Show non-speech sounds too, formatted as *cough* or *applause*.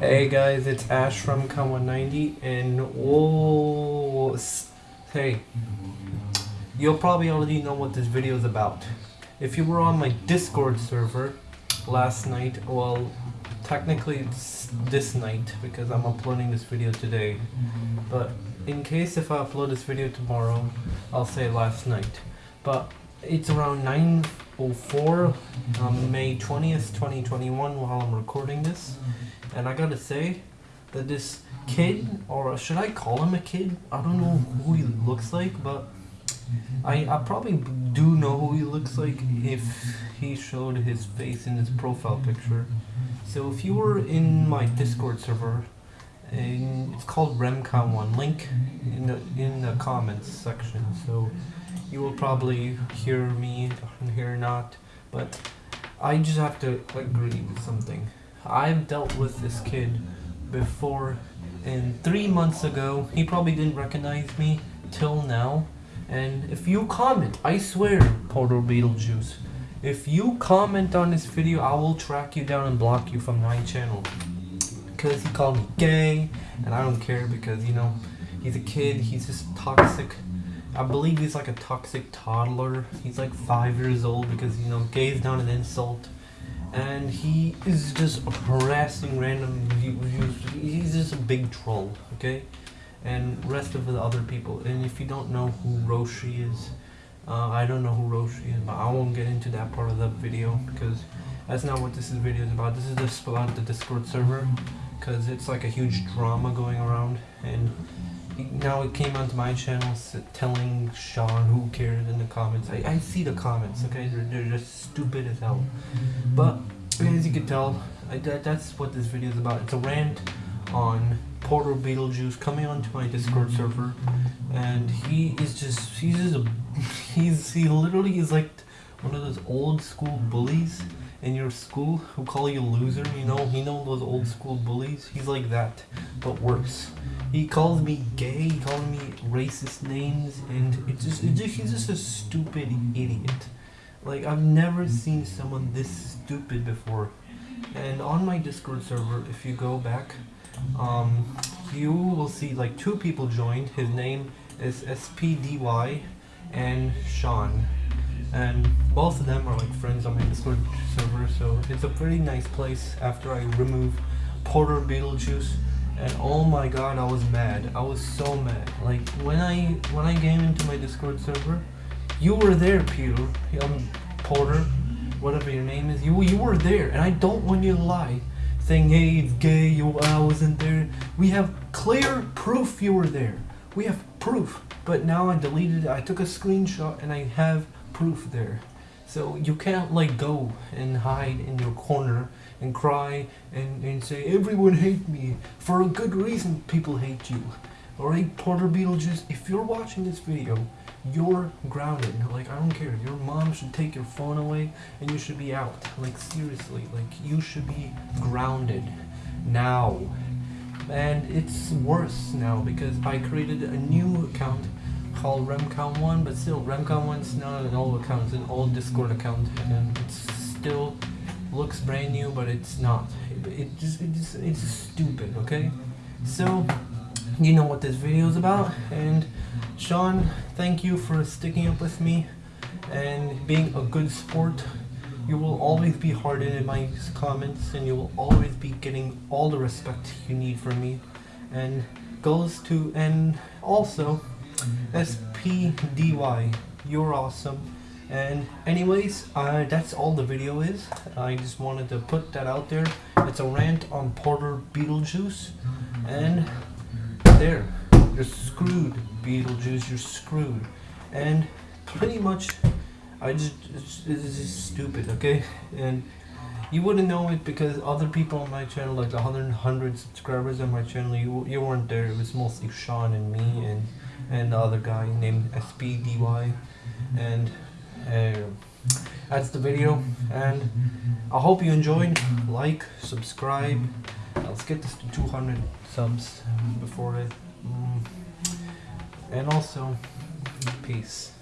Hey guys, it's Ash from Con190 and oh, hey, you'll probably already know what this video is about. If you were on my Discord server last night, well, technically it's this night because I'm uploading this video today. But in case if I upload this video tomorrow, I'll say last night. But it's around 9:04 on um, May 20th, 2021 while I'm recording this. And I gotta say that this kid, or should I call him a kid? I don't know who he looks like, but I, I probably do know who he looks like if he showed his face in his profile picture. So if you were in my Discord server, and it's called Remcon1, link in the in the comments section. So you will probably hear me and hear not, but I just have to agree with something. I've dealt with this kid before, and three months ago, he probably didn't recognize me till now. And if you comment, I swear, Porter Beetlejuice, if you comment on this video, I will track you down and block you from my channel. Because he called me gay, and I don't care because, you know, he's a kid, he's just toxic. I believe he's like a toxic toddler. He's like five years old because, you know, gay is not an insult and he is just harassing random. He's just a big troll, okay? And rest of the other people. And if you don't know who Roshi is, uh, I don't know who Roshi is, but I won't get into that part of the video because that's not what this video is about. This is just about the Discord server because it's like a huge drama going around and now it came onto my channel telling Sean who cares in the comments. I, I see the comments, okay? They're, they're just stupid as hell. But as you can tell, I, that, that's what this video is about. It's a rant on Porter Beetlejuice coming onto my Discord server, and he is just he's just a *laughs* he's he literally is like one of those old school bullies in your school who call you loser. You know, he know those old school bullies. He's like that, but worse. He calls me gay. He calls me racist names, and it's just, it's just he's just a stupid idiot. Like I've never seen someone this stupid before. And on my Discord server, if you go back, um, you will see like two people joined. His name is SPDY and Sean. And both of them are like friends on my Discord server, so it's a pretty nice place after I remove Porter Beetlejuice. And oh my god, I was mad. I was so mad. Like when I when I came into my Discord server, you were there, Peter. Um, Porter, whatever your name is. You you were there, and I don't want you to lie, saying hey it's gay. You I wasn't there. We have clear proof you were there. We have proof. But now I deleted it. I took a screenshot, and I have proof there. So you can't like go and hide in your corner and cry and, and say everyone hate me for a good reason. People hate you. Alright, Porter Beetlejuice, if you're watching this video, you're grounded. Like, I don't care. Your mom should take your phone away and you should be out. Like, seriously. Like, you should be grounded. Now. And it's worse now because I created a new account called Remcon1, but still, Remcon1's not an old account, it's an old Discord account. And it's still looks brand new, but it's not. It, it just, it just, it's stupid, okay? So, you know what this video is about and sean thank you for sticking up with me and being a good sport you will always be hard in my comments and you will always be getting all the respect you need from me and goes to and also spdy you're awesome and anyways uh, that's all the video is i just wanted to put that out there it's a rant on porter beetlejuice and there. You're screwed, Beetlejuice. You're screwed. And pretty much, I just, it's, just stupid, okay? And you wouldn't know it because other people on my channel, like 100, 100 subscribers on my channel, you, you weren't there. It was mostly Sean and me and, and the other guy named SPDY. And uh, that's the video. And I hope you enjoyed. Like, subscribe. Let's get this to 200 subs before it. Mm. And also, peace.